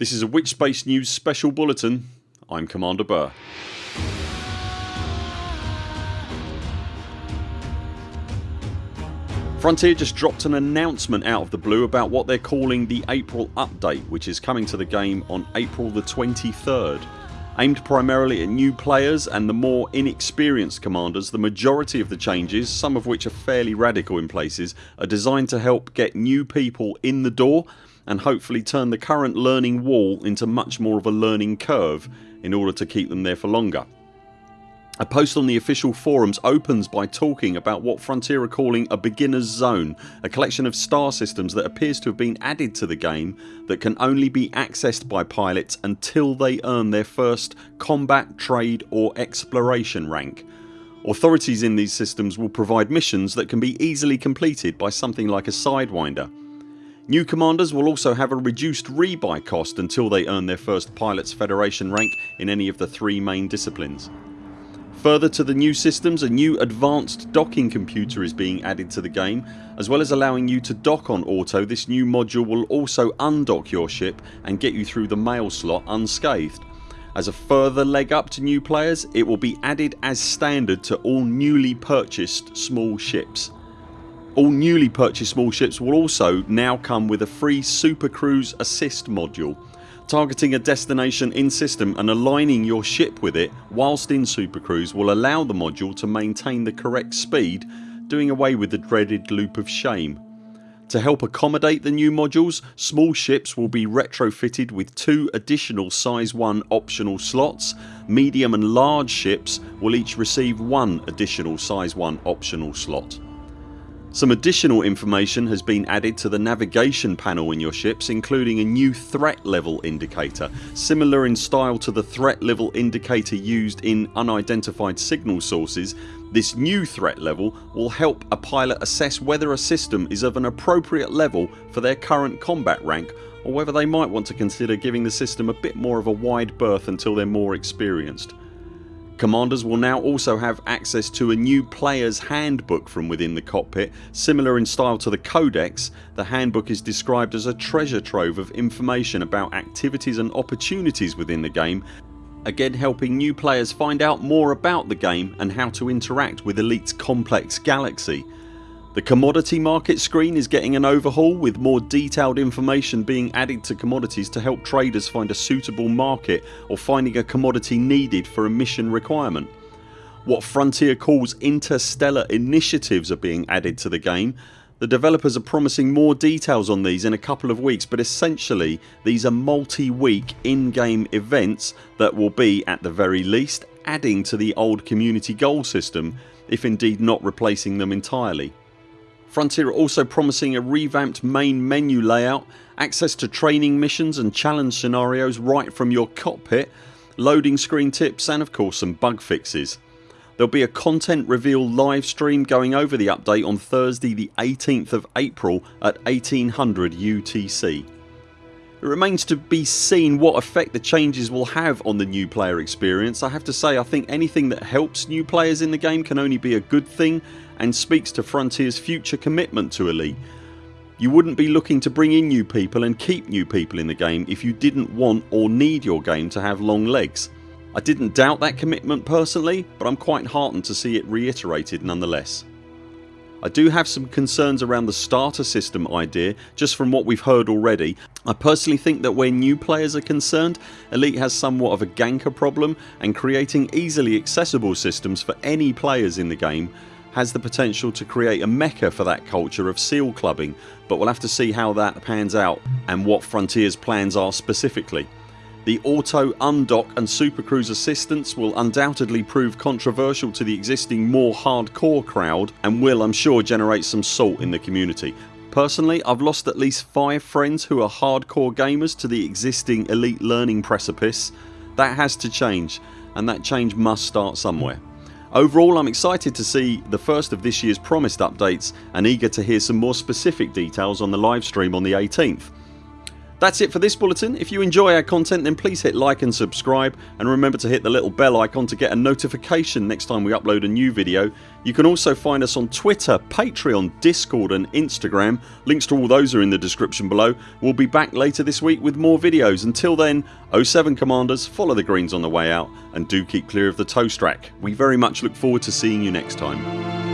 This is a Witchspace News special bulletin. I'm Commander Burr. Frontier just dropped an announcement out of the blue about what they're calling the April update which is coming to the game on April the 23rd. Aimed primarily at new players and the more inexperienced commanders the majority of the changes, some of which are fairly radical in places, are designed to help get new people in the door and hopefully turn the current learning wall into much more of a learning curve in order to keep them there for longer. A post on the official forums opens by talking about what Frontier are calling a beginners zone, a collection of star systems that appears to have been added to the game that can only be accessed by pilots until they earn their first combat, trade or exploration rank. Authorities in these systems will provide missions that can be easily completed by something like a Sidewinder. New commanders will also have a reduced rebuy cost until they earn their first Pilots Federation rank in any of the three main disciplines. Further to the new systems a new advanced docking computer is being added to the game. As well as allowing you to dock on auto this new module will also undock your ship and get you through the mail slot unscathed. As a further leg up to new players it will be added as standard to all newly purchased small ships. All newly purchased small ships will also now come with a free Super Cruise Assist module Targeting a destination in system and aligning your ship with it whilst in Super Cruise will allow the module to maintain the correct speed doing away with the dreaded loop of shame. To help accommodate the new modules small ships will be retrofitted with two additional size 1 optional slots. Medium and large ships will each receive one additional size 1 optional slot. Some additional information has been added to the navigation panel in your ships including a new threat level indicator similar in style to the threat level indicator used in unidentified signal sources this new threat level will help a pilot assess whether a system is of an appropriate level for their current combat rank or whether they might want to consider giving the system a bit more of a wide berth until they're more experienced. Commanders will now also have access to a new players handbook from within the cockpit. Similar in style to the codex the handbook is described as a treasure trove of information about activities and opportunities within the game again helping new players find out more about the game and how to interact with Elite's complex galaxy. The commodity market screen is getting an overhaul with more detailed information being added to commodities to help traders find a suitable market or finding a commodity needed for a mission requirement. What Frontier calls interstellar initiatives are being added to the game. The developers are promising more details on these in a couple of weeks but essentially these are multi-week in-game events that will be at the very least adding to the old community goal system if indeed not replacing them entirely. Frontier are also promising a revamped main menu layout, access to training missions and challenge scenarios right from your cockpit, loading screen tips and of course some bug fixes. There'll be a content reveal live stream going over the update on Thursday the 18th of April at 1800 UTC. It remains to be seen what effect the changes will have on the new player experience. I have to say I think anything that helps new players in the game can only be a good thing and speaks to Frontiers future commitment to Elite. You wouldn't be looking to bring in new people and keep new people in the game if you didn't want or need your game to have long legs. I didn't doubt that commitment personally but I'm quite heartened to see it reiterated nonetheless. I do have some concerns around the starter system idea just from what we've heard already. I personally think that where new players are concerned Elite has somewhat of a ganker problem and creating easily accessible systems for any players in the game has the potential to create a mecca for that culture of seal clubbing but we'll have to see how that pans out and what Frontiers plans are specifically. The auto undock and supercruise assistance will undoubtedly prove controversial to the existing more hardcore crowd and will I'm sure generate some salt in the community. Personally I've lost at least 5 friends who are hardcore gamers to the existing elite learning precipice. That has to change and that change must start somewhere. Overall I'm excited to see the first of this year's promised updates and eager to hear some more specific details on the livestream on the 18th. That's it for this bulletin. If you enjoy our content then please hit like and subscribe and remember to hit the little bell icon to get a notification next time we upload a new video. You can also find us on Twitter, Patreon, Discord and Instagram. Links to all those are in the description below. We'll be back later this week with more videos. Until then 0 7 CMDRs follow the greens on the way out and do keep clear of the toast rack. We very much look forward to seeing you next time.